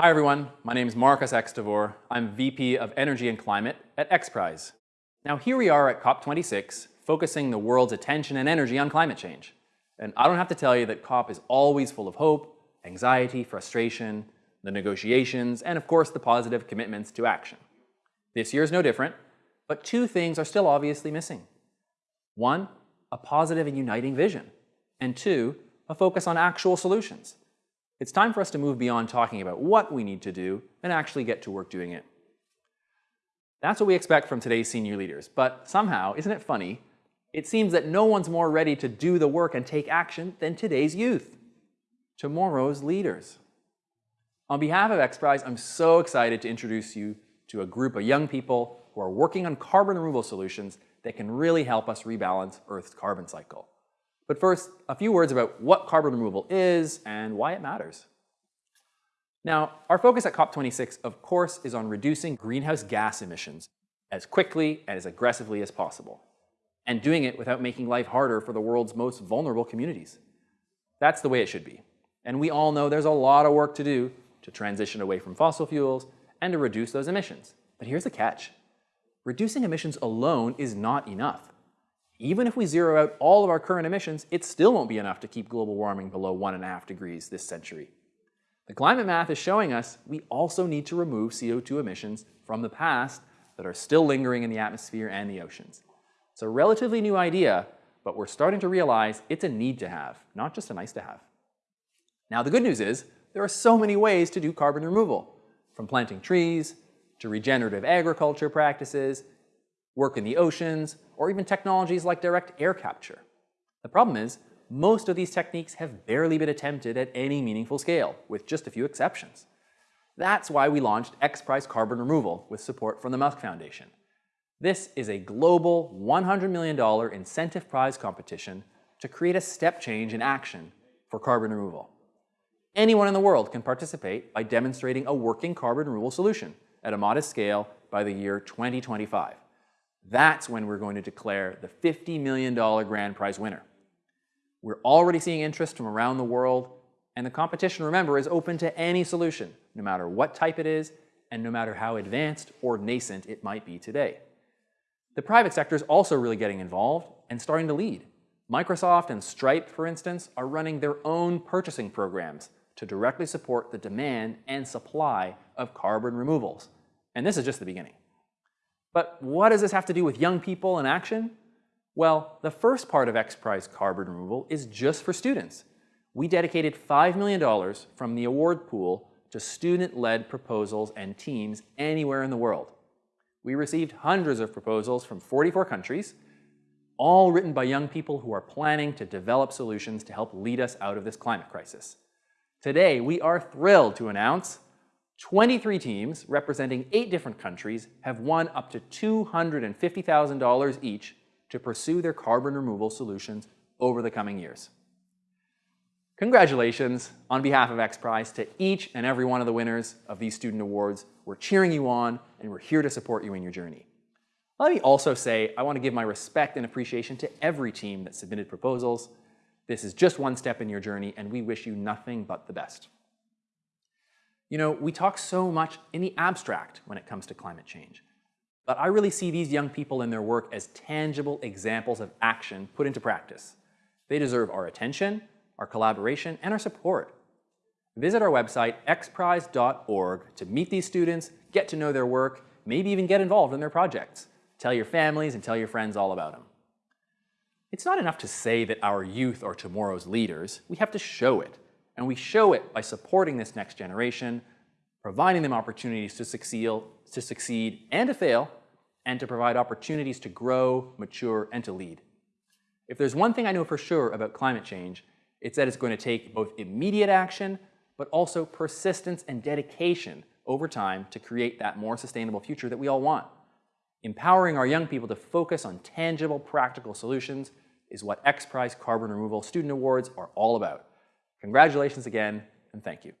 Hi everyone, my name is Marcus Extavour. I'm VP of Energy and Climate at XPRIZE. Now here we are at COP26, focusing the world's attention and energy on climate change. And I don't have to tell you that COP is always full of hope, anxiety, frustration, the negotiations, and of course the positive commitments to action. This year is no different, but two things are still obviously missing. One, a positive and uniting vision, and two, a focus on actual solutions. It's time for us to move beyond talking about what we need to do and actually get to work doing it. That's what we expect from today's senior leaders, but somehow, isn't it funny, it seems that no one's more ready to do the work and take action than today's youth, tomorrow's leaders. On behalf of XPRIZE, I'm so excited to introduce you to a group of young people who are working on carbon removal solutions that can really help us rebalance Earth's carbon cycle. But first, a few words about what carbon removal is and why it matters. Now, our focus at COP26, of course, is on reducing greenhouse gas emissions as quickly and as aggressively as possible, and doing it without making life harder for the world's most vulnerable communities. That's the way it should be. And we all know there's a lot of work to do to transition away from fossil fuels and to reduce those emissions. But here's the catch. Reducing emissions alone is not enough. Even if we zero out all of our current emissions, it still won't be enough to keep global warming below one and a half degrees this century. The climate math is showing us we also need to remove CO2 emissions from the past that are still lingering in the atmosphere and the oceans. It's a relatively new idea, but we're starting to realize it's a need to have, not just a nice to have. Now the good news is there are so many ways to do carbon removal, from planting trees, to regenerative agriculture practices, work in the oceans, or even technologies like direct air capture. The problem is, most of these techniques have barely been attempted at any meaningful scale, with just a few exceptions. That's why we launched XPRIZE Carbon Removal with support from the Musk Foundation. This is a global $100 million incentive prize competition to create a step change in action for carbon removal. Anyone in the world can participate by demonstrating a working carbon removal solution at a modest scale by the year 2025. That's when we're going to declare the $50 million grand prize winner. We're already seeing interest from around the world, and the competition, remember, is open to any solution, no matter what type it is, and no matter how advanced or nascent it might be today. The private sector is also really getting involved and starting to lead. Microsoft and Stripe, for instance, are running their own purchasing programs to directly support the demand and supply of carbon removals. And this is just the beginning. But what does this have to do with young people and action? Well, the first part of XPRIZE carbon removal is just for students. We dedicated $5 million from the award pool to student-led proposals and teams anywhere in the world. We received hundreds of proposals from 44 countries, all written by young people who are planning to develop solutions to help lead us out of this climate crisis. Today, we are thrilled to announce 23 teams representing eight different countries have won up to $250,000 each to pursue their carbon removal solutions over the coming years. Congratulations on behalf of XPRIZE to each and every one of the winners of these student awards. We're cheering you on and we're here to support you in your journey. Let me also say I want to give my respect and appreciation to every team that submitted proposals. This is just one step in your journey and we wish you nothing but the best. You know, we talk so much in the abstract when it comes to climate change. But I really see these young people and their work as tangible examples of action put into practice. They deserve our attention, our collaboration, and our support. Visit our website, xprize.org, to meet these students, get to know their work, maybe even get involved in their projects. Tell your families and tell your friends all about them. It's not enough to say that our youth are tomorrow's leaders. We have to show it. And we show it by supporting this next generation, providing them opportunities to succeed, to succeed and to fail, and to provide opportunities to grow, mature, and to lead. If there's one thing I know for sure about climate change, it's that it's going to take both immediate action, but also persistence and dedication over time to create that more sustainable future that we all want. Empowering our young people to focus on tangible, practical solutions is what XPRIZE Carbon Removal Student Awards are all about. Congratulations again, and thank you.